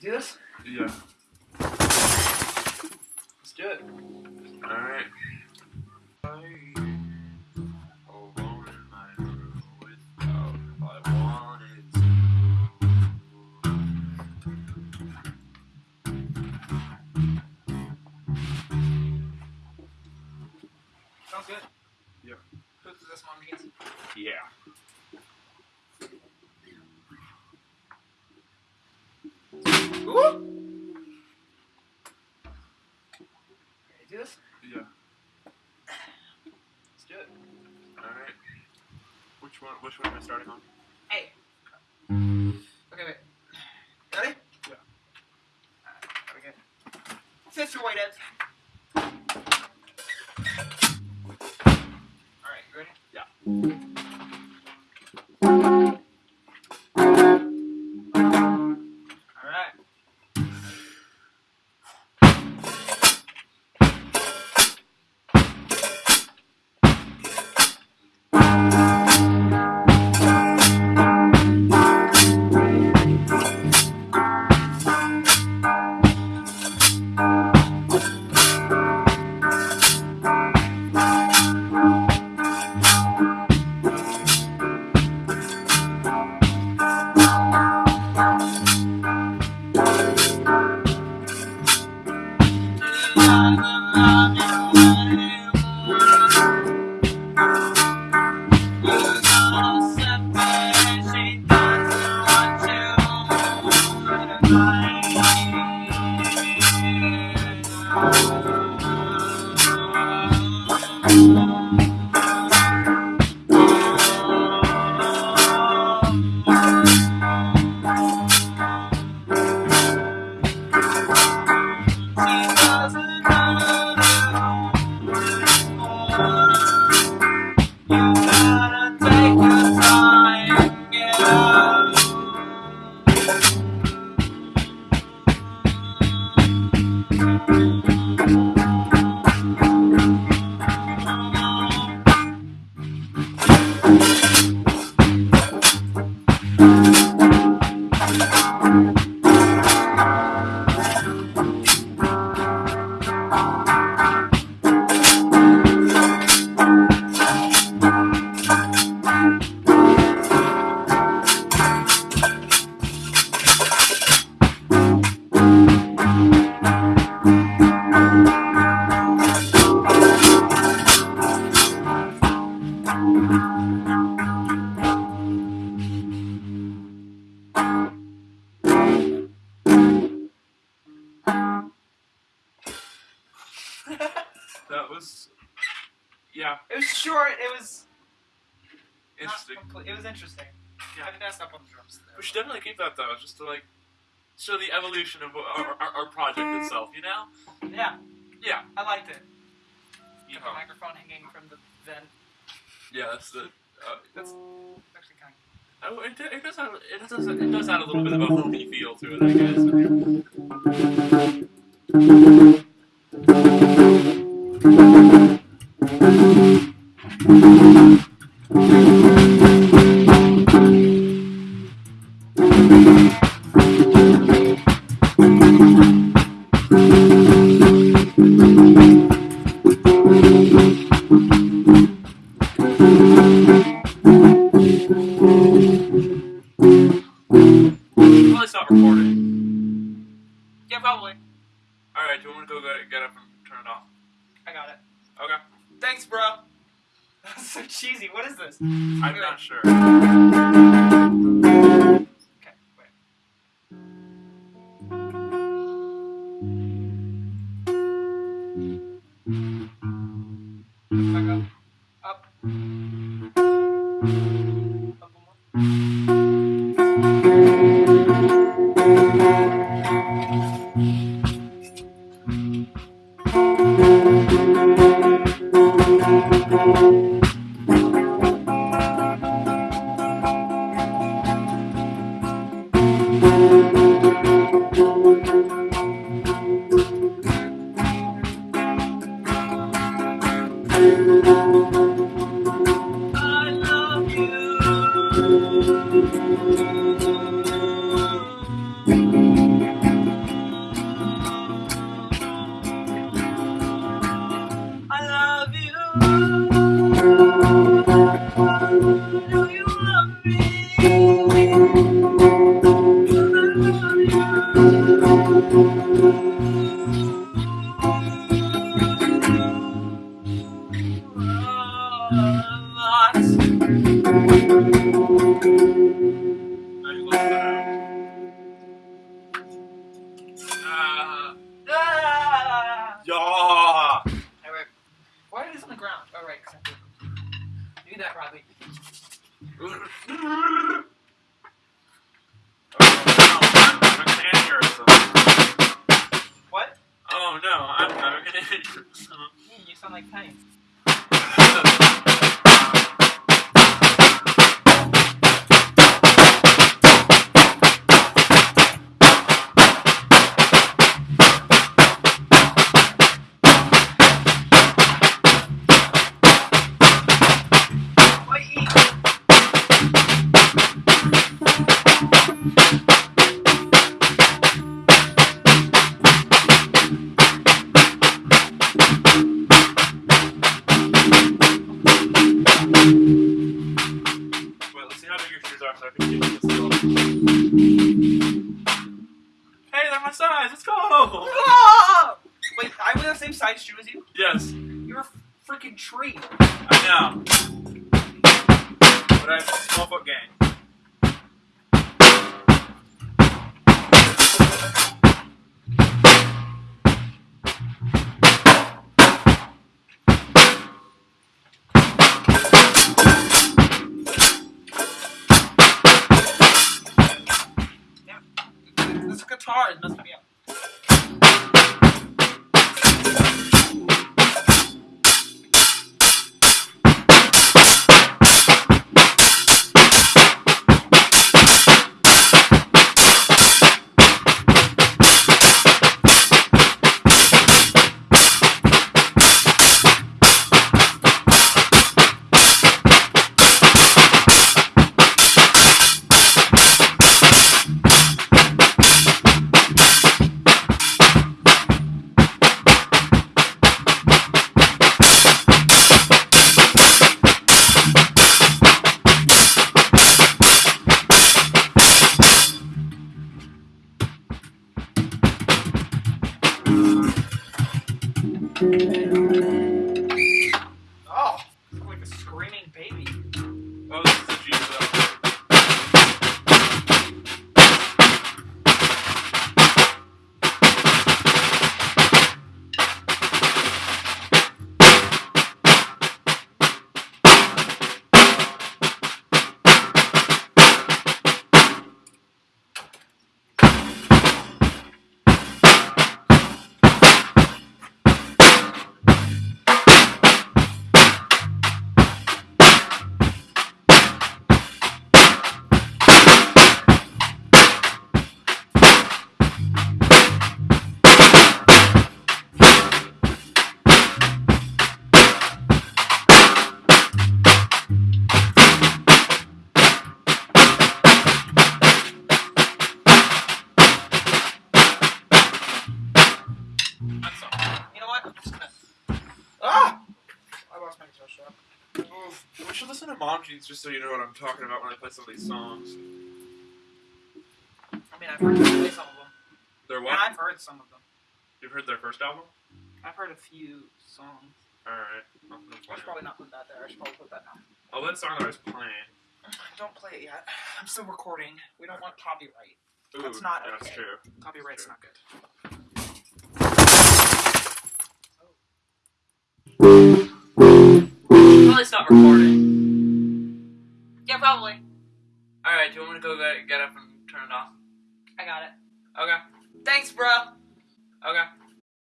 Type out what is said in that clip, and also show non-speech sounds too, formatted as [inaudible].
do this? Yeah. Let's do it. Alright. Sounds good. Who does this one? Yeah. Do this? Yeah. Let's do it. Alright. Which one which one am I starting on? Hey. Okay, wait. Ready? Yeah. Alright, there we go. Fist your weight. Alright, you ready? Yeah. That was yeah, It was short. It was interesting. complete. It was interesting. Yeah. I think that's up on the drums. We should definitely keep that though, just to like show the evolution of our, our, our project itself, you know? Yeah. Yeah. I liked it. You Got know. the microphone hanging from the vent. Yeah, that's the uh, That's actually kind oh, it, it does have it does it does add a little bit of a homey feel to it, I guess. So cheesy. What is this? Mm. I'm not sure. Thank you. What? Oh no, I'm, I'm gonna [laughs] you sound like pain. [laughs] I wear the same size shoe as you? Yes, You're a freaking tree. I know. But I have a small foot gang. Oh, listen to Mom Jeans just so you know what I'm talking about when I play some of these songs. I mean, I've heard them play some of them. They're And what? I've heard some of them. You've heard their first album? I've heard a few songs. Alright. I'll, should probably not put that there. I should probably put that now. I'll oh, let the song that I was playing. Don't play it yet. [sighs] I'm still recording. We don't want copyright. Ooh, That's not yeah, That's true. Copyright's Sure. not good. Probably stop recording. Probably. Alright, do you want me to go get, get up and turn it off? I got it. Okay. Thanks, bro. Okay.